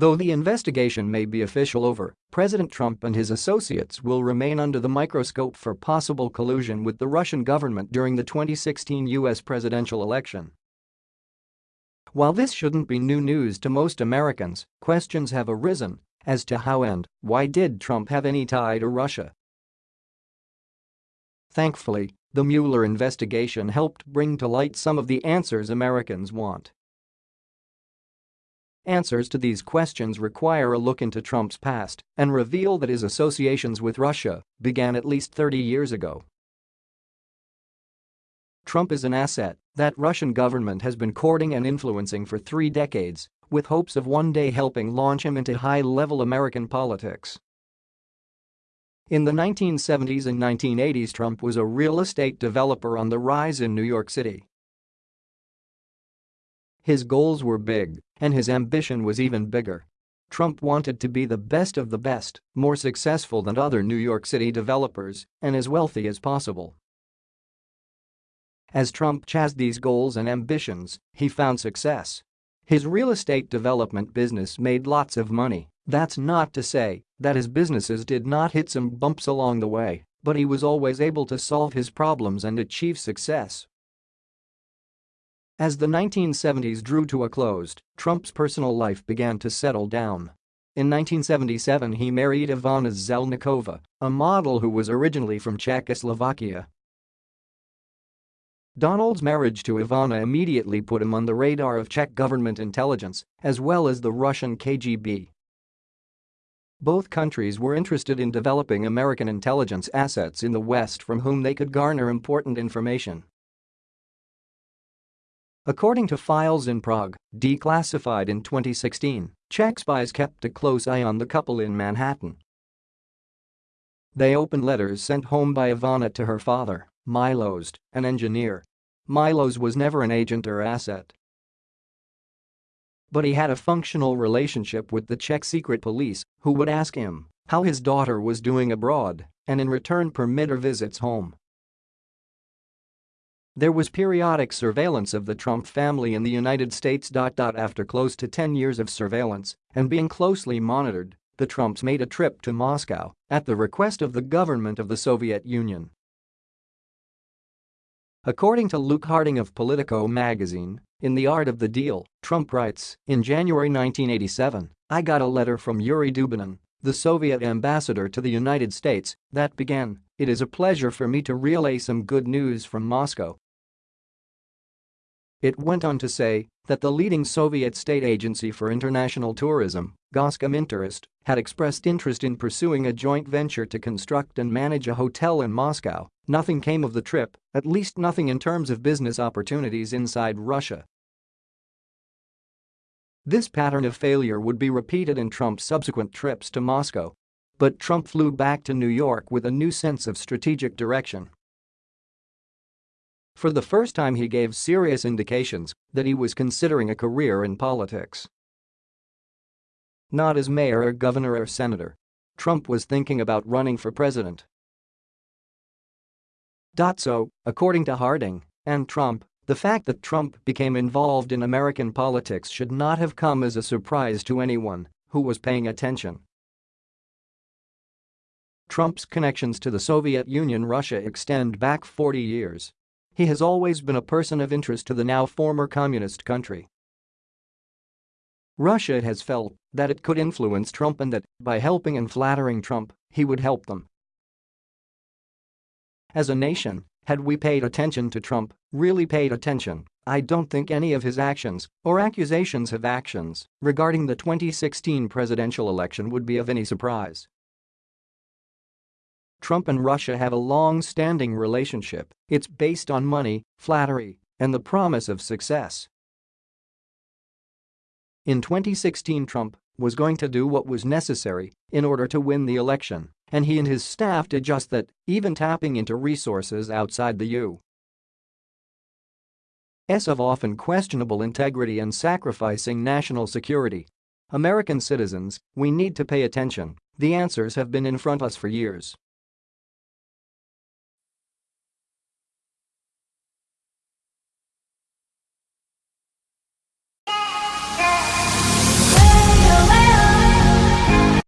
Though the investigation may be official over, President Trump and his associates will remain under the microscope for possible collusion with the Russian government during the 2016 U.S. presidential election. While this shouldn't be new news to most Americans, questions have arisen as to how and why did Trump have any tie to Russia. Thankfully, the Mueller investigation helped bring to light some of the answers Americans want. Answers to these questions require a look into Trump's past and reveal that his associations with Russia began at least 30 years ago. Trump is an asset that Russian government has been courting and influencing for three decades, with hopes of one day helping launch him into high-level American politics. In the 1970s and 1980s Trump was a real estate developer on the rise in New York City. His goals were big, and his ambition was even bigger. Trump wanted to be the best of the best, more successful than other New York City developers, and as wealthy as possible. As Trump chased these goals and ambitions, he found success. His real estate development business made lots of money, that's not to say that his businesses did not hit some bumps along the way, but he was always able to solve his problems and achieve success. As the 1970s drew to a close, Trump's personal life began to settle down. In 1977 he married Ivana Zelnikova, a model who was originally from Czechoslovakia. Donald's marriage to Ivana immediately put him on the radar of Czech government intelligence, as well as the Russian KGB. Both countries were interested in developing American intelligence assets in the West from whom they could garner important information. According to files in Prague, declassified in 2016, Czech spies kept a close eye on the couple in Manhattan. They opened letters sent home by Ivana to her father, Milos, an engineer. Milos was never an agent or asset. But he had a functional relationship with the Czech secret police, who would ask him how his daughter was doing abroad and in return permit her visits home. There was periodic surveillance of the Trump family in the United States. After close to 10 years of surveillance and being closely monitored, the Trumps made a trip to Moscow at the request of the government of the Soviet Union. According to Luke Harding of Politico magazine, in The Art of the Deal, Trump writes, in January 1987, I got a letter from Yuri Dubinin, the Soviet ambassador to the United States, that began, it is a pleasure for me to relay some good news from Moscow. It went on to say that the leading Soviet state agency for international tourism, Goskomintourist, had expressed interest in pursuing a joint venture to construct and manage a hotel in Moscow. Nothing came of the trip, at least nothing in terms of business opportunities inside Russia. This pattern of failure would be repeated in Trump's subsequent trips to Moscow. But Trump flew back to New York with a new sense of strategic direction. For the first time he gave serious indications that he was considering a career in politics. Not as mayor or governor or senator. Trump was thinking about running for president. So, according to Harding and Trump, the fact that Trump became involved in American politics should not have come as a surprise to anyone who was paying attention. Trump's connections to the Soviet Union Russia extend back 40 years. He has always been a person of interest to the now former communist country. Russia has felt that it could influence Trump and that, by helping and flattering Trump, he would help them. As a nation, had we paid attention to Trump, really paid attention, I don't think any of his actions or accusations of actions regarding the 2016 presidential election would be of any surprise. Trump and Russia have a long-standing relationship, it's based on money, flattery, and the promise of success. In 2016 Trump was going to do what was necessary in order to win the election and he and his staff did just that, even tapping into resources outside the U.S. of often questionable integrity and sacrificing national security. American citizens, we need to pay attention, the answers have been in front of us for years.